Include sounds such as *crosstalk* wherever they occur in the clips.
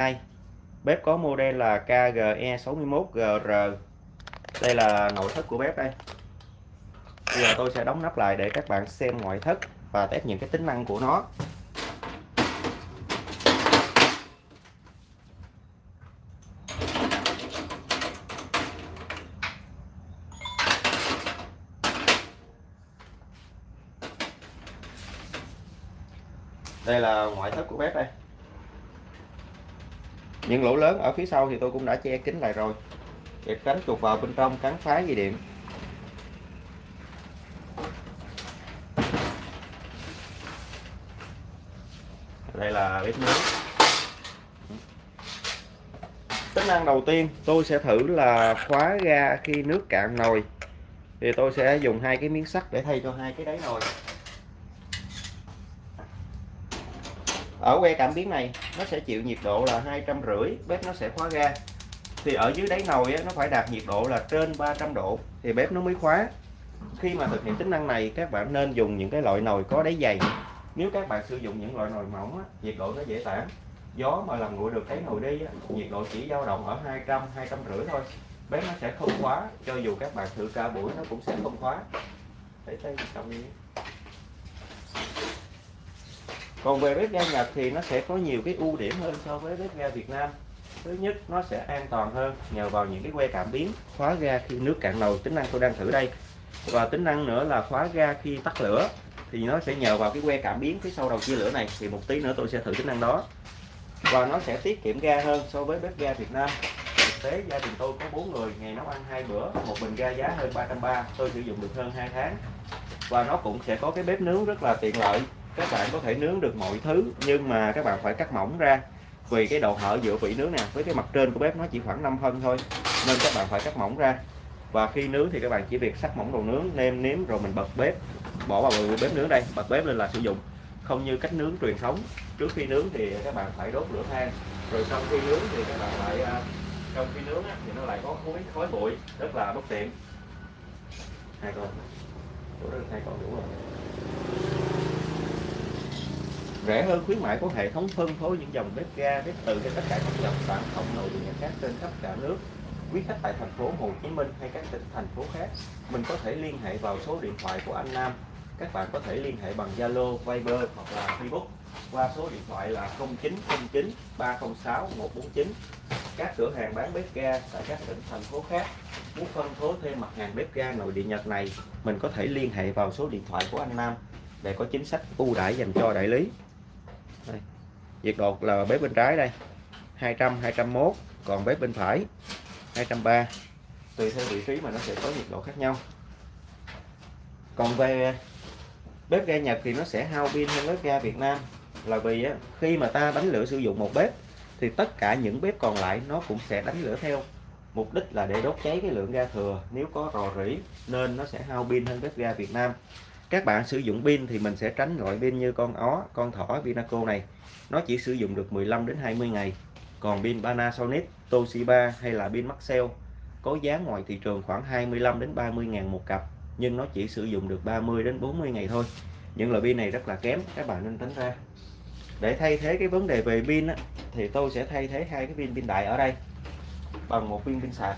2 bếp có model là KGE61GR đây là nội thất của bếp đây. Bây giờ tôi sẽ đóng nắp lại để các bạn xem ngoại thất và test những cái tính năng của nó. Đây là ngoại thất của bếp đây những lỗ lớn ở phía sau thì tôi cũng đã che kín lại rồi. Để tránh chuột vào bên trong cắn phá dây điện. Đây là bếp nướng tính năng đầu tiên tôi sẽ thử là khóa ga khi nước cạn nồi. Thì tôi sẽ dùng hai cái miếng sắt để thay cho hai cái đáy nồi. Ở que cảm biến này nó sẽ chịu nhiệt độ là hai trăm rưỡi bếp nó sẽ khóa ga. Thì ở dưới đáy nồi á, nó phải đạt nhiệt độ là trên 300 độ thì bếp nó mới khóa. Khi mà thực hiện tính năng này các bạn nên dùng những cái loại nồi có đáy dày. Nếu các bạn sử dụng những loại nồi mỏng á, nhiệt độ nó dễ tản. Gió mà làm nguội được cái nồi đi á, nhiệt độ chỉ dao động ở 200 200 rưỡi thôi. Bếp nó sẽ không khóa cho dù các bạn thử ca buổi nó cũng sẽ không khóa. Để tay cầm đi còn về bếp ga Nhật thì nó sẽ có nhiều cái ưu điểm hơn so với bếp ga Việt Nam. Thứ nhất, nó sẽ an toàn hơn nhờ vào những cái que cảm biến, khóa ga khi nước cạn nồi, tính năng tôi đang thử đây. Và tính năng nữa là khóa ga khi tắt lửa, thì nó sẽ nhờ vào cái que cảm biến phía sau đầu chia lửa này, thì một tí nữa tôi sẽ thử tính năng đó. Và nó sẽ tiết kiệm ga hơn so với bếp ga Việt Nam. Thực tế, gia đình tôi có bốn người, ngày nấu ăn hai bữa, một bình ga giá hơn 330 tôi sử dụng được hơn 2 tháng. Và nó cũng sẽ có cái bếp nướng rất là tiện lợi các bạn có thể nướng được mọi thứ, nhưng mà các bạn phải cắt mỏng ra. Vì cái độ hở giữa vỉ nướng nè với cái mặt trên của bếp nó chỉ khoảng 5 phân thôi, nên các bạn phải cắt mỏng ra. Và khi nướng thì các bạn chỉ việc sắc mỏng đồ nướng, nêm nếm rồi mình bật bếp. Bỏ vào bếp nướng đây, bật bếp lên là sử dụng. Không như cách nướng truyền thống, trước khi nướng thì các bạn phải đốt lửa than, rồi sau khi nướng thì các bạn lại à, trong khi nướng thì nó lại có khói khói bụi, rất là bất tiện. Hai con. Đủ rồi hai con đủ rồi rẻ hơn khuyến mại có hệ thống phân phối những dòng bếp ga bếp từ cho tất cả các dòng sản phẩm nội địa khác trên khắp cả nước. Quý khách tại thành phố Hồ Chí Minh hay các tỉnh thành phố khác mình có thể liên hệ vào số điện thoại của anh Nam. Các bạn có thể liên hệ bằng Zalo, Viber hoặc là Facebook qua số điện thoại là 0909 306 149 các cửa hàng bán bếp ga tại các tỉnh thành phố khác muốn phân phối thêm mặt hàng bếp ga nội địa Nhật này mình có thể liên hệ vào số điện thoại của anh Nam để có chính sách ưu đãi dành cho đại lý đây. nhiệt độ là bếp bên trái đây. 200 201 còn bếp bên phải. 230 tùy theo vị trí mà nó sẽ có nhiệt độ khác nhau. Còn về bếp ga Nhật thì nó sẽ hao pin hơn bếp ga Việt Nam. Là vì khi mà ta đánh lửa sử dụng một bếp, thì tất cả những bếp còn lại nó cũng sẽ đánh lửa theo. Mục đích là để đốt cháy cái lượng ga thừa. Nếu có rò rỉ, nên nó sẽ hao pin hơn bếp ga Việt Nam các bạn sử dụng pin thì mình sẽ tránh loại pin như con ó con thỏ Vinaco này. Nó chỉ sử dụng được 15 đến 20 ngày. Còn pin Panasonic Toshiba hay là pin Maxell có giá ngoài thị trường khoảng 25 đến 30 ngàn một cặp nhưng nó chỉ sử dụng được 30 đến 40 ngày thôi. Những loại pin này rất là kém các bạn nên tránh ra. Để thay thế cái vấn đề về pin á, thì tôi sẽ thay thế hai cái pin pin đại ở đây bằng một viên pin sạc.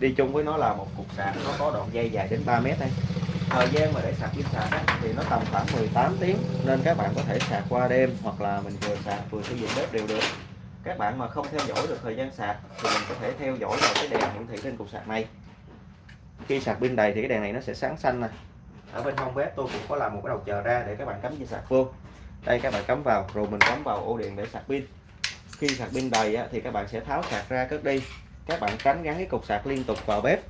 Đi chung với nó là một cục sạc nó có đoạn dây dài đến 3 mét đây thời gian mà để sạc pin sạc á, thì nó tầm khoảng 18 tiếng nên các bạn có thể sạc qua đêm hoặc là mình vừa sạc vừa sử dụng bếp đều được. Các bạn mà không theo dõi được thời gian sạc thì mình có thể theo dõi vào cái đèn hiển thị trên cục sạc này. Khi sạc pin đầy thì cái đèn này nó sẽ sáng xanh nè. Ở bên hông bếp tôi cũng có làm một cái đầu chờ ra để các bạn cắm dây sạc vô. Đây các bạn cắm vào rồi mình cắm vào ổ điện để sạc pin. Khi sạc pin đầy á, thì các bạn sẽ tháo sạc ra cất đi. Các bạn tránh gắn cái cục sạc liên tục vào bếp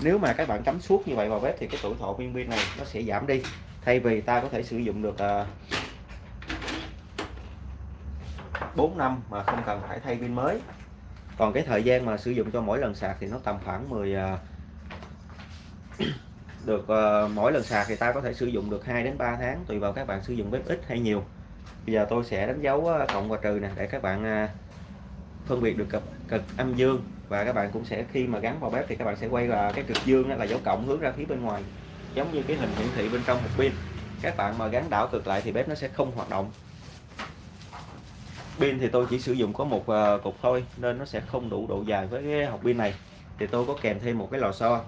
nếu mà các bạn cắm suốt như vậy vào bếp thì cái tuổi thọ viên pin này nó sẽ giảm đi. Thay vì ta có thể sử dụng được uh, à, 4 năm mà không cần phải thay pin mới. Còn cái thời gian mà sử dụng cho mỗi lần sạc thì nó tầm khoảng 10 à, uh, *coughs* được uh, mỗi lần sạc thì ta có thể sử dụng được 2 đến 3 tháng tùy vào các bạn sử dụng bếp ít hay nhiều. Bây giờ tôi sẽ đánh dấu à, cộng và trừ nè để các bạn phân biệt được cực, cực âm dương. Và các bạn cũng sẽ khi mà gắn vào bếp thì các bạn sẽ quay là cái cực dương đó là dấu cộng hướng ra phía bên ngoài. Giống như cái hình hiển thị bên trong hộp pin. Các bạn mà gắn đảo cực lại thì bếp nó sẽ không hoạt động. Pin thì tôi chỉ sử dụng có một ờ, cục thôi nên nó sẽ không đủ độ dài với cái hộp pin này. Thì tôi có kèm thêm một cái lò xo.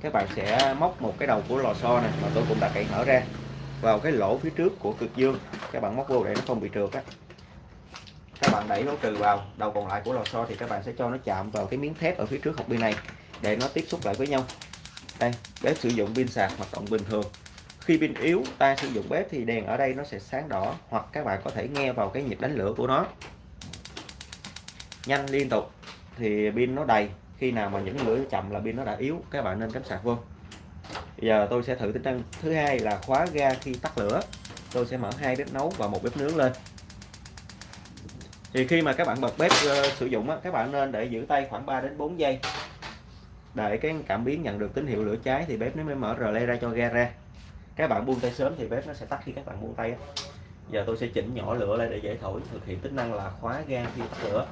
Các bạn sẽ móc một cái đầu của lò xo này mà tôi cũng đã cậy mở ra vào cái lỗ phía trước của cực dương. Các bạn móc vô để nó không bị trượt á các bạn đẩy nó trừ vào đầu còn lại của lò xo thì các bạn sẽ cho nó chạm vào cái miếng thép ở phía trước hộp pin này để nó tiếp xúc lại với nhau. Đây, bếp sử dụng pin sạc hoạt động bình thường. Khi pin yếu, ta sử dụng bếp thì đèn ở đây nó sẽ sáng đỏ hoặc các bạn có thể nghe vào cái nhịp đánh lửa của nó. Nhanh liên tục thì pin nó đầy. Khi nào mà những lửa chậm là pin nó đã yếu, các bạn nên cắm sạc vô. Bây giờ tôi sẽ thử tính năng thứ hai là khóa ga khi tắt lửa. Tôi sẽ mở hai bếp nấu và một bếp nướng lên thì khi mà các bạn bật bếp uh, sử dụng á, các bạn nên để giữ tay khoảng 3 đến 4 giây. Để cái cảm biến nhận được tín hiệu lửa cháy thì bếp nó mới mở rờ ra cho ga ra. Các bạn buông tay sớm thì bếp nó sẽ tắt khi các bạn buông tay giờ tôi sẽ chỉnh nhỏ lửa lại để dễ thổi thực hiện tính năng là khóa ga khi tắt lửa.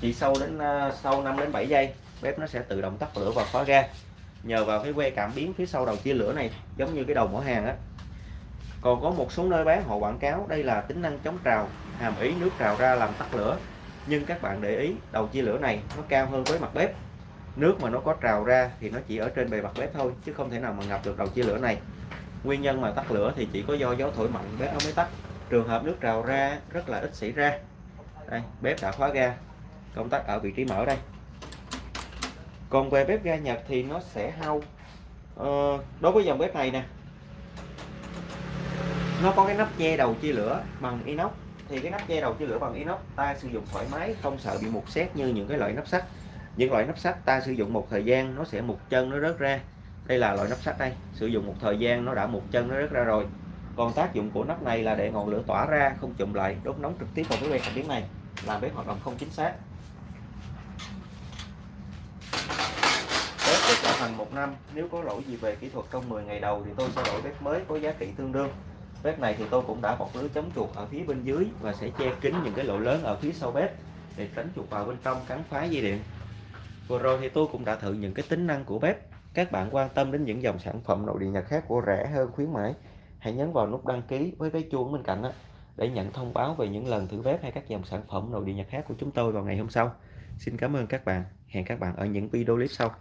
Chỉ sau đến ờ, sau 5 đến 7 giây bếp nó sẽ tự động tắt lửa và khóa ga. Nhờ vào cái que cảm biến phía sau đầu chia lửa này giống như cái đầu mỏ hàng á còn có một số nơi bán họ quảng cáo đây là tính năng chống trào hàm ý nước trào ra làm tắt lửa. Nhưng các bạn để ý đầu chia lửa này nó cao hơn với mặt bếp. Nước mà nó có trào ra thì nó chỉ ở trên bề mặt bếp thôi chứ không thể nào mà ngập được đầu chia lửa này. Nguyên nhân mà tắt lửa thì chỉ có do gió thổi mạnh bếp nó mới tắt. Trường hợp nước trào ra rất là ít xảy ra. Đây bếp đã khóa ga. Công tắc ở vị trí mở đây. Còn về bếp ga Nhật thì nó sẽ hao ờ, đối với dòng bếp này nè nó có cái nắp che đầu chia lửa bằng inox. Thì cái nắp che đầu chia lửa bằng inox, ta sử dụng thoải mái, không sợ bị mục xét như những cái loại nắp sắt. Những loại nắp sắt ta sử dụng một thời gian, nó sẽ mục chân nó rớt ra. Đây là loại nắp sắt đây. Sử dụng một thời gian, nó đã mục chân nó rớt ra rồi. Còn tác dụng của nắp này là để ngọn lửa tỏa ra, không chụm lại, đốt nóng trực tiếp vào cái que cảm biến này. Làm bếp hoạt động không chính xác. Bếp được bảo hành một năm. Nếu có lỗi gì về kỹ thuật trong 10 ngày đầu thì tôi sẽ đổi bếp mới có giá trị tương đương bếp này thì tôi cũng đã bọc lưới chống chuột ở phía bên dưới và sẽ che kín những cái lỗ lớn ở phía sau bếp để tránh chuột vào bên trong cắn phá dây điện. Vừa rồi thì tôi cũng đã thử những cái tính năng của bếp. Các bạn quan tâm đến những dòng sản phẩm nội địa nhật khác của rẻ hơn khuyến mãi, hãy nhấn vào nút đăng ký với cái chuông bên cạnh đó để nhận thông báo về những lần thử bếp hay các dòng sản phẩm nội địa nhật khác của chúng tôi vào ngày hôm sau. Xin cảm ơn các bạn. Hẹn các bạn ở những video clip sau.